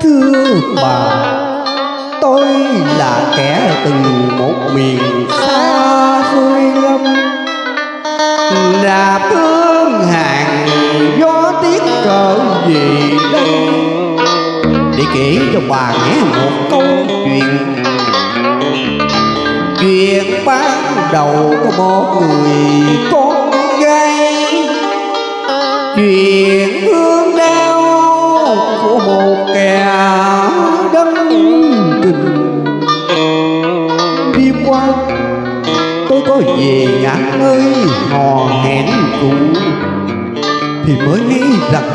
Thưa bà, Tôi là kẻ từ một miền xa xôi lâm là thương hàng gió tiết cỡ gì đây. Để kể cho bà nghe một câu chuyện. Chuyện ban đầu có một người con gái. Chuyện của một kẻ đấng tình. Đi qua, tôi có về ngã ơi hò hẹn cũ. Thì mới nghĩ rằng,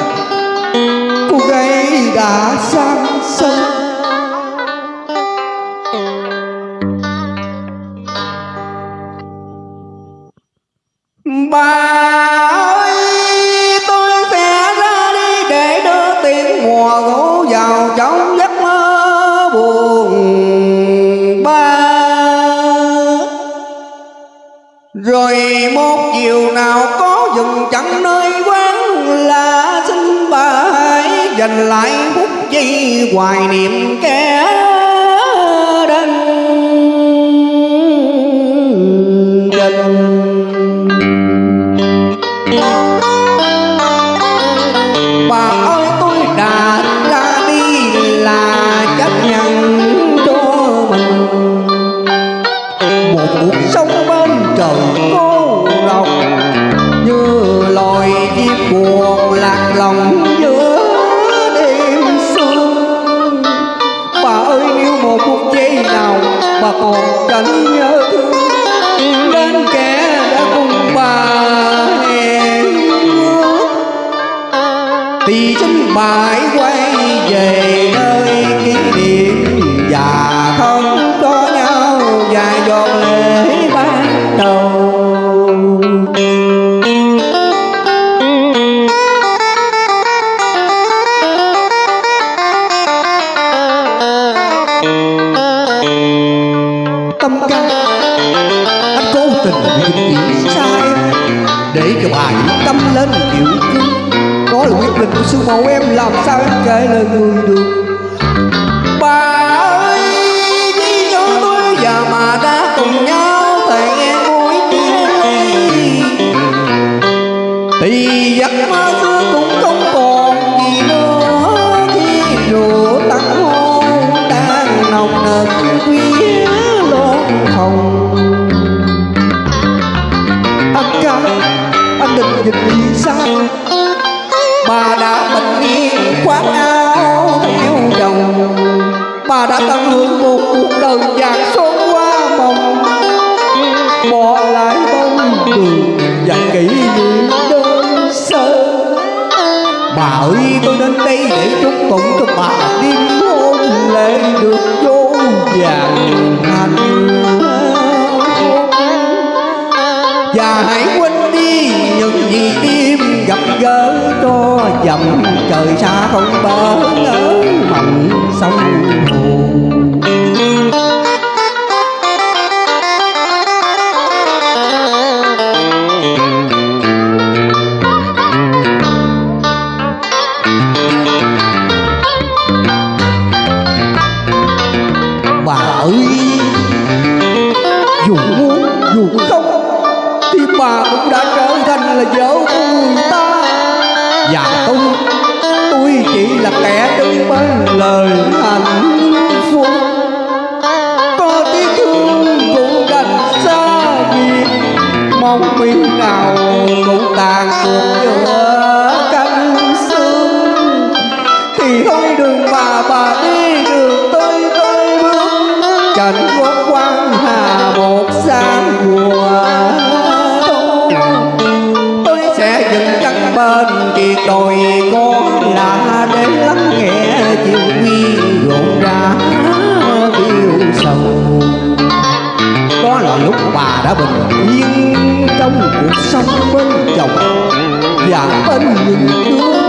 cô gái đã sang sân. Ba dành lại phút giây hoài niệm kẻ bà còn chẳng nhớ thương đến kẻ đã cùng bà hẹn thì chính mãi quay về nơi kỷ niệm và không có nhau dài dòng lệ tâm ca anh cố tình vì chỉ sai, để cho bà yên tâm lên kiểu cưng đó là quyết định của sư mẫu em, làm sao em kể lời người được? Bà ơi chỉ nhớ tôi và mà đã cùng nhau thầy nghe mối chia thì giấc mơ bà đã bình yên khoác áo theo chồng bà đã tận hưởng một cuộc đời vàng son qua mộng. Bỏ lại bông đường và kỷ niệm đơn sơ. Bà ơi, tôi đến đây để chúc tụng cho bà đêm hôn lễ được vô vàng hạnh phúc. Và hãy gỡ cho dầm trời xa không bờ ngỡ mộng sông hồ bà ơi, dù muốn dù không, thì bà cũng đã trở thành là vợ của người ta. Dạ, và tôi tôi chỉ là kẻ đứng bên lời hạnh phúc. Có tiếng thương cũng đành xa biệt, mong mình nào cũng tàn cuộc giữa cánh sương thì thôi đường bà bà đi, đường tôi tôi bước. Trần quốc quan hà một sáng mùa đã bình yên trong cuộc sống bên chồng. Và bên những đứa